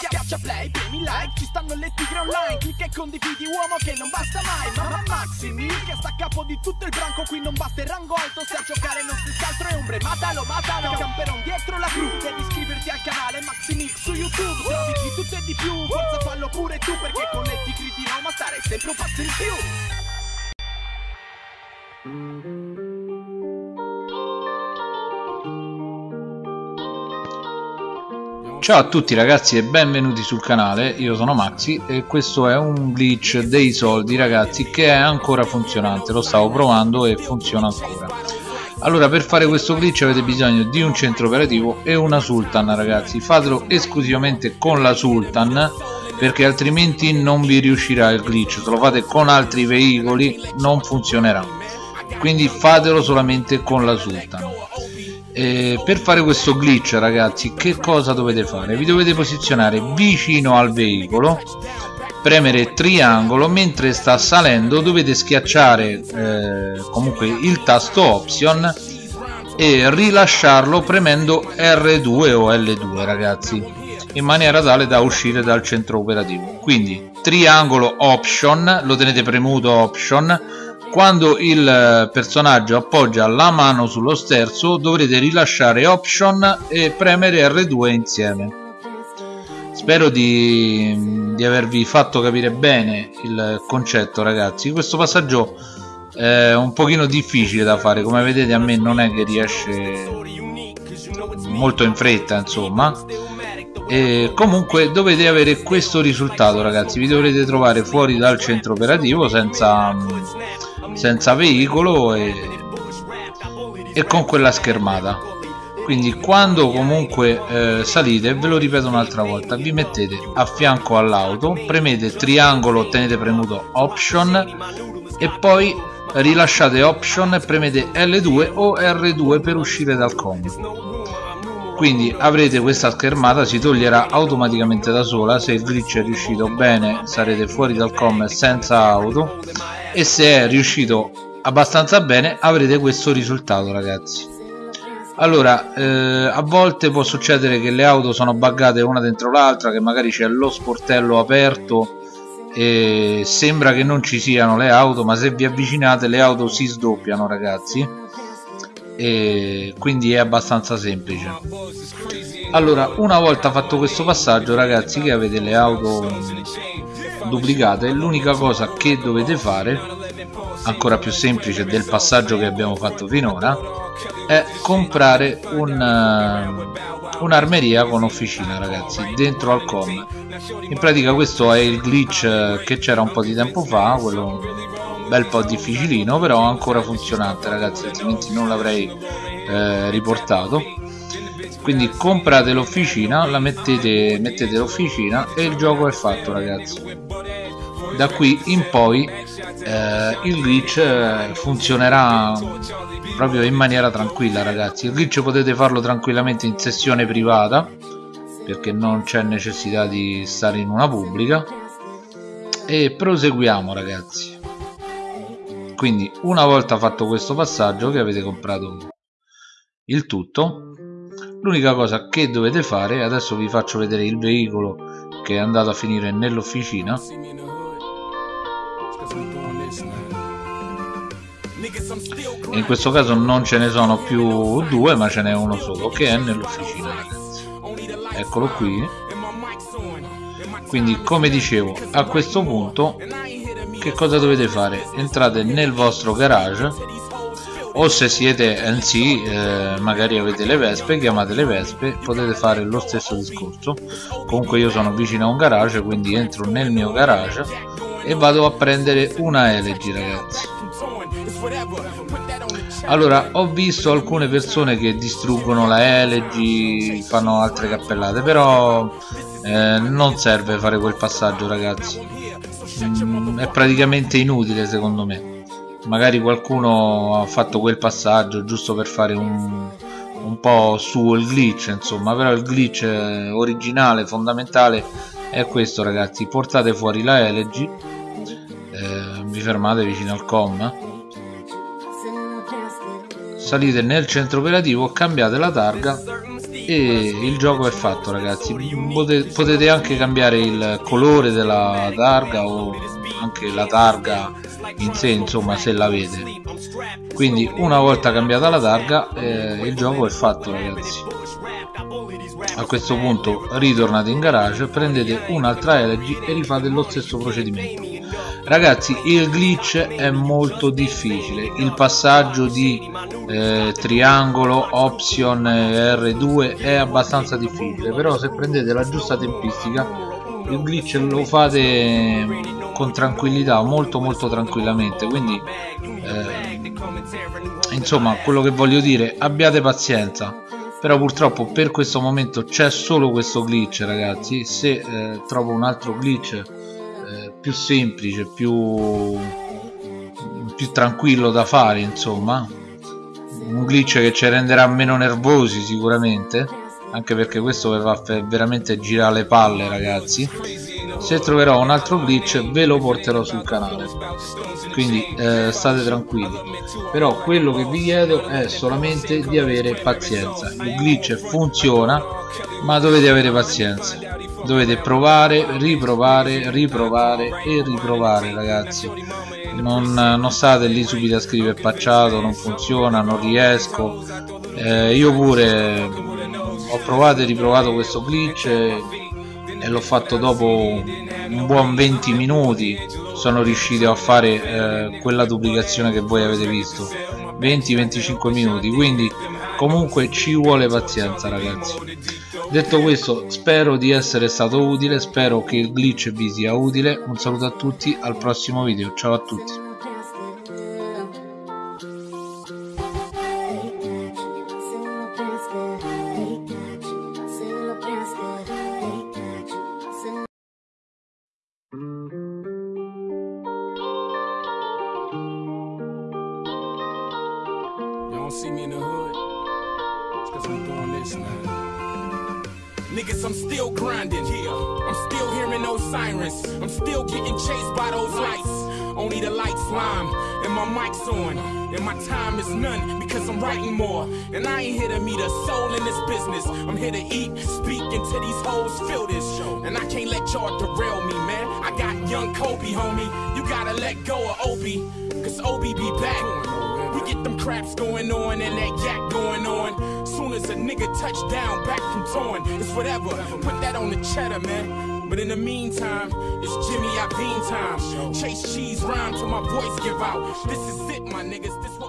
Schiaccia play, premi like, ci stanno le tigre online. Clicca e condividi uomo che non basta mai. Mamma Maximi, che sta a capo di tutto il branco. Qui non basta il rango alto, se a giocare non si altro è ombre. Matalo, matalo, camperon dietro la cru. Devi iscriverti al canale Maximix su YouTube. Trovi di tutto e di più, forza fallo pure tu Perché con le tigri di Roma stare sempre un passo in più Ciao a tutti ragazzi e benvenuti sul canale, io sono Maxi e questo è un glitch dei soldi ragazzi che è ancora funzionante, lo stavo provando e funziona ancora. Allora per fare questo glitch avete bisogno di un centro operativo e una Sultan ragazzi, fatelo esclusivamente con la Sultan perché altrimenti non vi riuscirà il glitch, se lo fate con altri veicoli non funzionerà, quindi fatelo solamente con la Sultan eh, per fare questo glitch ragazzi che cosa dovete fare? Vi dovete posizionare vicino al veicolo premere triangolo mentre sta salendo dovete schiacciare eh, comunque il tasto option e rilasciarlo premendo R2 o L2 ragazzi in maniera tale da uscire dal centro operativo. Quindi triangolo option lo tenete premuto option quando il eh, personaggio appoggia la mano sullo sterzo dovrete rilasciare option e premere R2 insieme. Spero di, di avervi fatto capire bene il concetto ragazzi. Questo passaggio è un pochino difficile da fare. Come vedete a me non è che riesce molto in fretta insomma. E comunque dovete avere questo risultato ragazzi. Vi dovrete trovare fuori dal centro operativo senza senza veicolo e, e con quella schermata. Quindi quando comunque eh, salite ve lo ripeto un'altra volta vi mettete a fianco all'auto premete triangolo tenete premuto option e poi rilasciate option e premete L2 o R2 per uscire dal com quindi avrete questa schermata si toglierà automaticamente da sola se il glitch è riuscito bene sarete fuori dal com senza auto e se è riuscito abbastanza bene avrete questo risultato ragazzi. Allora eh, a volte può succedere che le auto sono buggate una dentro l'altra che magari c'è lo sportello aperto e sembra che non ci siano le auto ma se vi avvicinate le auto si sdoppiano ragazzi. E quindi è abbastanza semplice. Allora una volta fatto questo passaggio ragazzi che avete le auto duplicate l'unica cosa che dovete fare ancora più semplice del passaggio che abbiamo fatto finora è comprare un, uh, un'armeria con officina ragazzi dentro al com. In pratica questo è il glitch eh, che c'era un po' di tempo fa quello un bel po' difficilino però ancora funzionante ragazzi altrimenti non l'avrei eh, riportato. Quindi comprate l'officina la mettete, mettete l'officina e il gioco è fatto ragazzi da qui in poi eh, il glitch eh, funzionerà proprio in maniera tranquilla ragazzi. Il glitch potete farlo tranquillamente in sessione privata perché non c'è necessità di stare in una pubblica. E proseguiamo ragazzi. Quindi una volta fatto questo passaggio che avete comprato il tutto l'unica cosa che dovete fare adesso vi faccio vedere il veicolo che è andato a finire nell'officina in questo caso non ce ne sono più due ma ce n'è uno solo che è nell'officina eccolo qui. Quindi come dicevo a questo punto che cosa dovete fare? Entrate nel vostro garage o se siete NC eh, magari avete le vespe chiamate le vespe potete fare lo stesso discorso. Comunque io sono vicino a un garage quindi entro nel mio garage e vado a prendere una elegy ragazzi. Allora ho visto alcune persone che distruggono la elegy fanno altre cappellate però eh, non serve fare quel passaggio ragazzi. Mm, è praticamente inutile secondo me. Magari qualcuno ha fatto quel passaggio giusto per fare un, un po' su il glitch insomma però il glitch originale fondamentale è questo ragazzi. Portate fuori la elegy eh, vi fermate vicino al com salite nel centro operativo cambiate la targa e il gioco è fatto ragazzi. Potete, anche cambiare il colore della targa o anche la targa in sé insomma se l'avete. Quindi una volta cambiata la targa eh, il gioco è fatto ragazzi. A questo punto ritornate in garage prendete un'altra elegy e rifate lo stesso procedimento ragazzi il glitch è molto difficile. Il passaggio di eh, triangolo option R2 è abbastanza difficile però se prendete la giusta tempistica il glitch lo fate con tranquillità molto molto tranquillamente. Quindi eh, insomma quello che voglio dire abbiate pazienza. Però purtroppo per questo momento c'è solo questo glitch ragazzi. Se eh, trovo un altro glitch eh, più semplice più più tranquillo da fare insomma. Un glitch che ci renderà meno nervosi sicuramente. Anche perché questo vi fa veramente girare le palle ragazzi. Se troverò un altro glitch ve lo porterò sul canale. Quindi eh, state tranquilli. Però quello che vi chiedo è solamente di avere pazienza. Il glitch funziona ma dovete avere pazienza dovete provare riprovare riprovare e riprovare ragazzi. Non, non state lì subito a scrivere pacciato non funziona non riesco. Eh, io pure ho provato e riprovato questo glitch e, e l'ho fatto dopo un buon 20 minuti. Sono riuscito a fare eh, quella duplicazione che voi avete visto 20-25 minuti quindi comunque ci vuole pazienza ragazzi. Detto questo spero di essere stato utile spero che il glitch vi sia utile. Un saluto a tutti al prossimo video. Ciao a tutti don't see me in the hood, it's cause I'm doing this, man. Niggas, I'm still grinding here. I'm still hearing those sirens. I'm still getting chased by those lights. Only the lights lime, and my mic's on. And my time is none because I'm writing more. And I ain't here to meet a soul in this business. I'm here to eat, speak until these hoes feel this. Show. And I can't let y'all derail me, man. I got young Kobe, homie. You gotta let go of Obi, cause Obi be back. Get them craps going on and that yak going on. Soon as a nigga touch down back from torn, it's whatever. Put that on the cheddar, man. But in the meantime, it's Jimmy Iovine time. Chase cheese rhyme till my voice give out. This is it, my niggas. This